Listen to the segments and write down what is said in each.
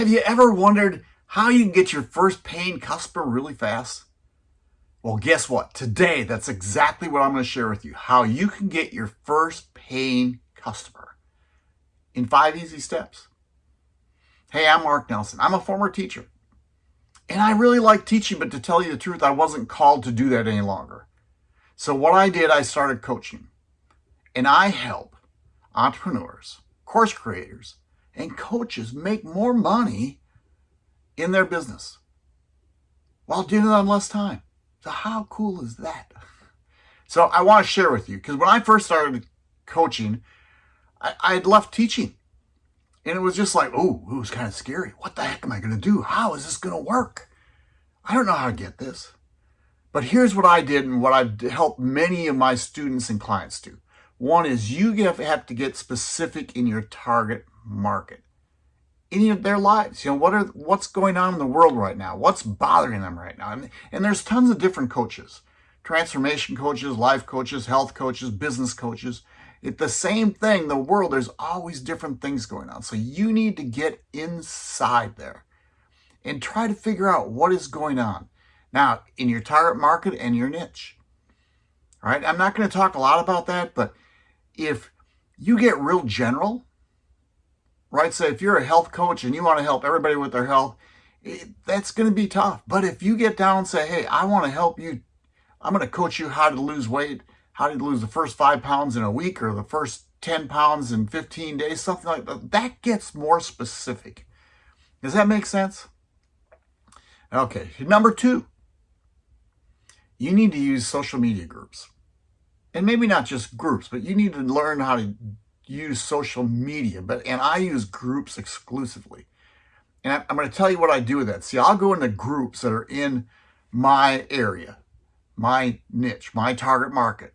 have you ever wondered how you can get your first paying customer really fast? Well, guess what? Today, that's exactly what I'm going to share with you. How you can get your first paying customer in five easy steps. Hey, I'm Mark Nelson. I'm a former teacher. And I really like teaching, but to tell you the truth, I wasn't called to do that any longer. So what I did, I started coaching. And I help entrepreneurs, course creators, and coaches make more money in their business while doing it on less time. So how cool is that? So I want to share with you, because when I first started coaching, I, I had left teaching. And it was just like, oh, it was kind of scary. What the heck am I going to do? How is this going to work? I don't know how to get this. But here's what I did and what I've helped many of my students and clients do. One is you have to get specific in your target market, in their lives. You know, what are what's going on in the world right now? What's bothering them right now? And, and there's tons of different coaches, transformation coaches, life coaches, health coaches, business coaches. It's the same thing, the world, there's always different things going on. So you need to get inside there and try to figure out what is going on. Now, in your target market and your niche. All right, I'm not going to talk a lot about that, but if you get real general, right? So if you're a health coach and you want to help everybody with their health, it, that's going to be tough. But if you get down and say, hey, I want to help you, I'm going to coach you how to lose weight, how to lose the first five pounds in a week or the first 10 pounds in 15 days, something like that. That gets more specific. Does that make sense? Okay, number two, you need to use social media groups. And maybe not just groups, but you need to learn how to use social media. But And I use groups exclusively. And I'm going to tell you what I do with that. See, I'll go into groups that are in my area, my niche, my target market.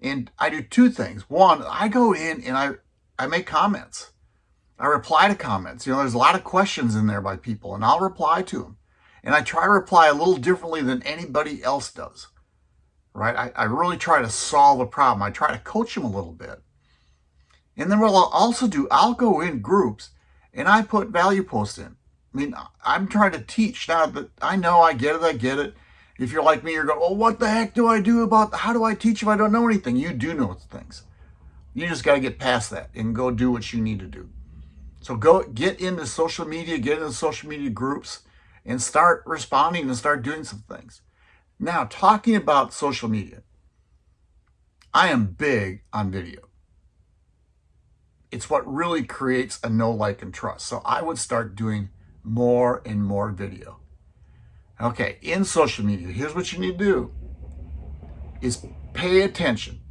And I do two things. One, I go in and I, I make comments. I reply to comments. You know, there's a lot of questions in there by people, and I'll reply to them. And I try to reply a little differently than anybody else does, right? I, I really try to solve a problem. I try to coach them a little bit. And then what I'll also do, I'll go in groups and I put value posts in. I mean, I'm trying to teach now that I know I get it, I get it. If you're like me, you're going, oh, what the heck do I do about, how do I teach if I don't know anything? You do know things. You just got to get past that and go do what you need to do. So go get into social media, get into social media groups, and start responding and start doing some things. Now, talking about social media, I am big on video. It's what really creates a know like, and trust. So I would start doing more and more video. Okay, in social media, here's what you need to do is pay attention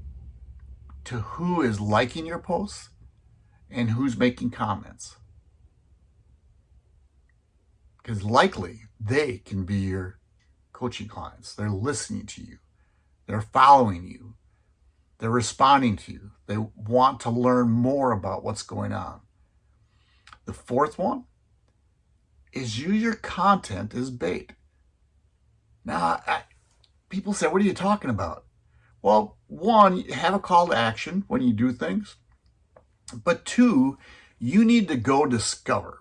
to who is liking your posts and who's making comments because likely they can be your coaching clients. They're listening to you. They're following you. They're responding to you. They want to learn more about what's going on. The fourth one is use your content as bait. Now, I, people say, what are you talking about? Well, one, have a call to action when you do things. But two, you need to go discover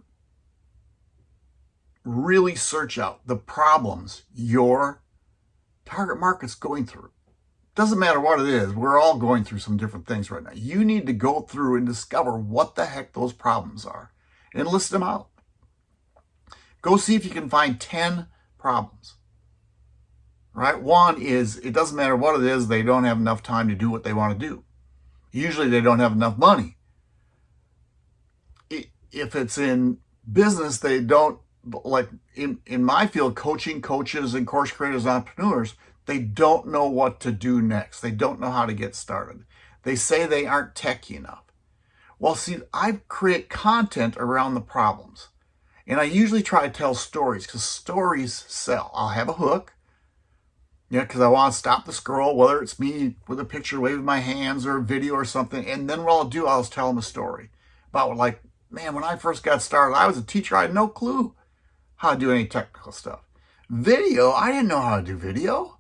really search out the problems your target market's going through. Doesn't matter what it is, we're all going through some different things right now. You need to go through and discover what the heck those problems are and list them out. Go see if you can find 10 problems. Right? One is, it doesn't matter what it is, they don't have enough time to do what they want to do. Usually they don't have enough money. If it's in business, they don't like in, in my field, coaching coaches and course creators, entrepreneurs, they don't know what to do next. They don't know how to get started. They say they aren't techy enough. Well, see, I create content around the problems. And I usually try to tell stories because stories sell. I'll have a hook, yeah, because I want to stop the scroll, whether it's me with a picture waving my hands or a video or something. And then what I'll do, I'll tell them a story about like, man, when I first got started, I was a teacher. I had no clue how to do any technical stuff. Video, I didn't know how to do video.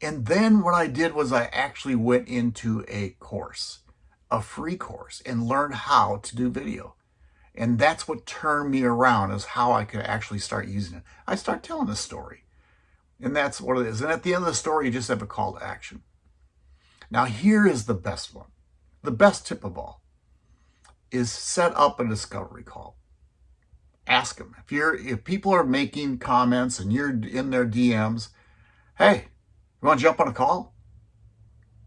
And then what I did was I actually went into a course, a free course, and learned how to do video. And that's what turned me around is how I could actually start using it. I start telling a story. And that's what it is. And at the end of the story, you just have a call to action. Now, here is the best one. The best tip of all is set up a discovery call. Ask them. If you're if people are making comments and you're in their DMs, hey, you want to jump on a call?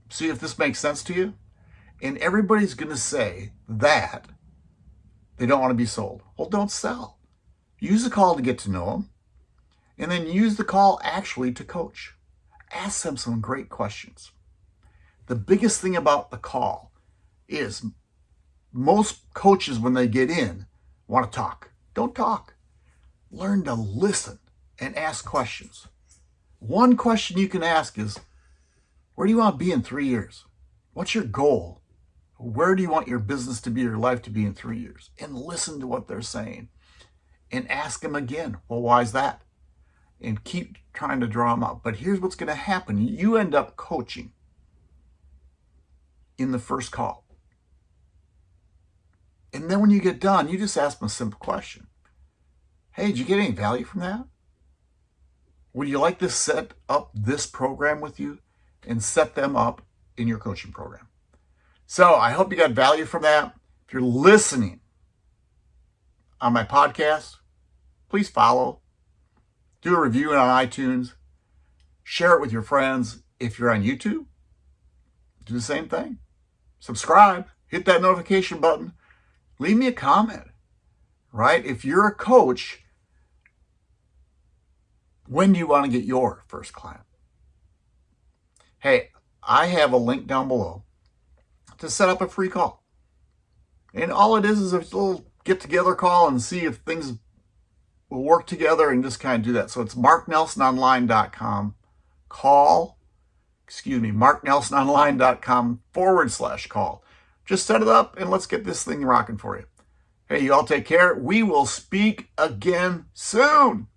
See if this makes sense to you? And everybody's going to say that they don't want to be sold. Well, don't sell. Use the call to get to know them and then use the call actually to coach. Ask them some great questions. The biggest thing about the call is most coaches, when they get in, want to talk. Don't talk. Learn to listen and ask questions. One question you can ask is, where do you want to be in three years? What's your goal? Where do you want your business to be, your life to be in three years? And listen to what they're saying. And ask them again, well, why is that? And keep trying to draw them out. But here's what's going to happen. You end up coaching in the first call. And then when you get done, you just ask them a simple question. Hey, did you get any value from that? Would you like to set up this program with you and set them up in your coaching program? So I hope you got value from that. If you're listening on my podcast, please follow. Do a review on iTunes. Share it with your friends. If you're on YouTube, do the same thing. Subscribe. Hit that notification button. Leave me a comment, right? If you're a coach, when do you want to get your first client? Hey, I have a link down below to set up a free call. And all it is is a little get together call and see if things will work together and just kind of do that. So it's marknelsononline.com call, excuse me, marknelsononline.com forward slash call. Just set it up and let's get this thing rocking for you. Hey, you all take care. We will speak again soon.